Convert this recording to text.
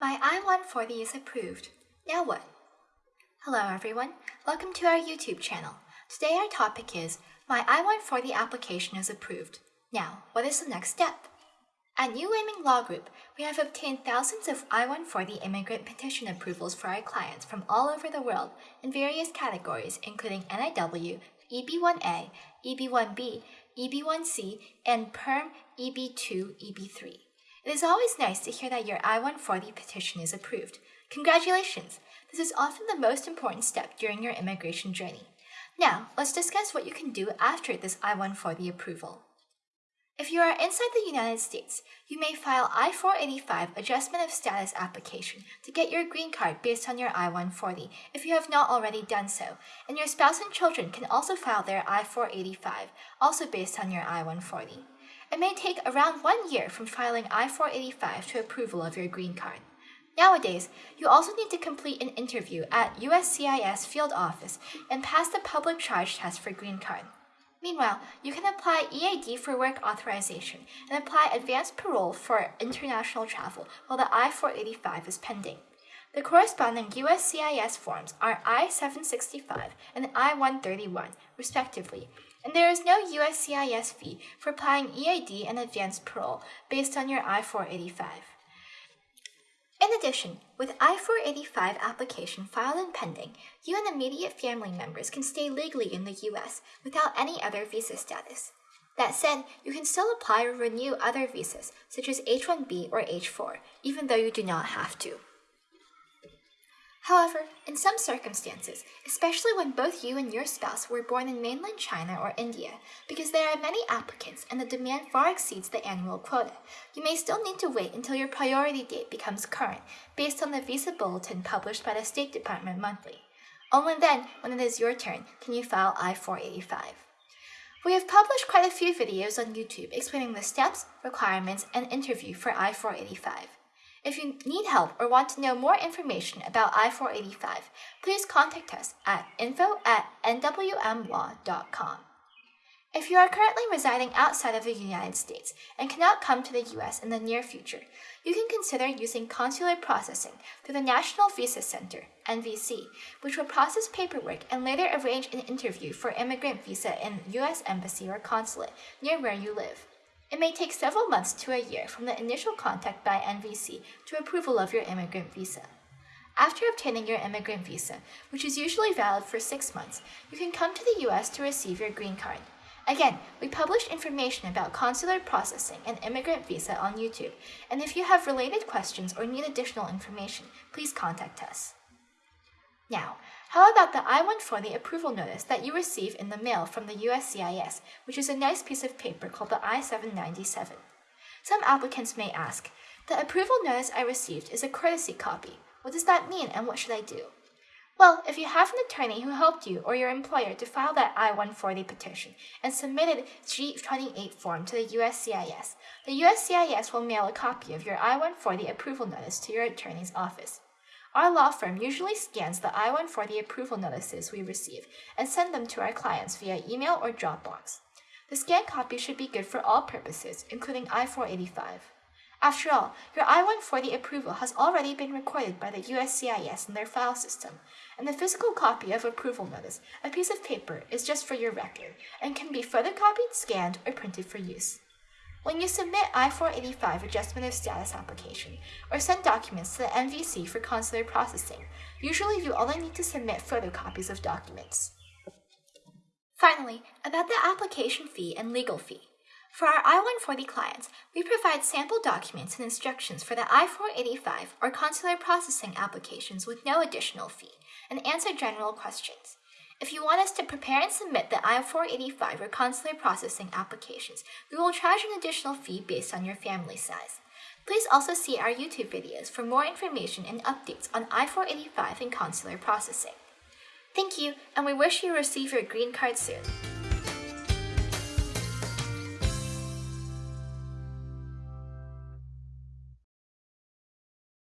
My I-140 is approved. Now what? Hello everyone, welcome to our YouTube channel. Today our topic is My I-140 application is approved. Now, what is the next step? At New Aiming Law Group, we have obtained thousands of I-140 immigrant petition approvals for our clients from all over the world in various categories including NIW, EB1A, EB1B, EB1C, and PERM EB2, EB3. It is always nice to hear that your I-140 petition is approved. Congratulations! This is often the most important step during your immigration journey. Now, let's discuss what you can do after this I-140 approval. If you are inside the United States, you may file I-485 Adjustment of Status application to get your green card based on your I-140 if you have not already done so, and your spouse and children can also file their I-485, also based on your I-140. It may take around one year from filing I-485 to approval of your green card. Nowadays, you also need to complete an interview at USCIS field office and pass the public charge test for green card. Meanwhile, you can apply EAD for work authorization and apply advanced parole for international travel while the I-485 is pending. The corresponding USCIS forms are I-765 and I-131, respectively, and there is no USCIS fee for applying EAD and advanced parole based on your I-485. In addition, with I-485 application filed and pending, you and immediate family members can stay legally in the U.S. without any other visa status. That said, you can still apply or renew other visas, such as H-1B or H-4, even though you do not have to. However, in some circumstances, especially when both you and your spouse were born in mainland China or India, because there are many applicants and the demand far exceeds the annual quota, you may still need to wait until your priority date becomes current based on the visa bulletin published by the State Department monthly. Only then, when it is your turn, can you file I-485. We have published quite a few videos on YouTube explaining the steps, requirements, and interview for I-485. If you need help or want to know more information about I-485, please contact us at info at nwmlaw.com. If you are currently residing outside of the United States and cannot come to the U.S. in the near future, you can consider using consular processing through the National Visa Center, NVC, which will process paperwork and later arrange an interview for immigrant visa in U.S. Embassy or consulate near where you live. It may take several months to a year from the initial contact by NVC to approval of your immigrant visa. After obtaining your immigrant visa, which is usually valid for six months, you can come to the U.S. to receive your green card. Again, we publish information about consular processing and immigrant visa on YouTube, and if you have related questions or need additional information, please contact us. Now, how about the I-140 approval notice that you receive in the mail from the USCIS, which is a nice piece of paper called the I-797? Some applicants may ask, the approval notice I received is a courtesy copy. What does that mean and what should I do? Well, if you have an attorney who helped you or your employer to file that I-140 petition and submitted G28 form to the USCIS, the USCIS will mail a copy of your I-140 approval notice to your attorney's office. Our law firm usually scans the I-140 approval notices we receive and send them to our clients via email or Dropbox. The scanned copy should be good for all purposes, including I-485. After all, your I-140 approval has already been recorded by the USCIS in their file system, and the physical copy of approval notice, a piece of paper, is just for your record and can be photocopied, scanned, or printed for use. When you submit I-485 Adjustment of Status application or send documents to the NVC for consular processing, usually you only need to submit photocopies of documents. Finally, about the application fee and legal fee. For our I-140 clients, we provide sample documents and instructions for the I-485 or consular processing applications with no additional fee and answer general questions. If you want us to prepare and submit the I-485 or consular processing applications, we will charge an additional fee based on your family size. Please also see our YouTube videos for more information and updates on I-485 and consular processing. Thank you, and we wish you receive your green card soon.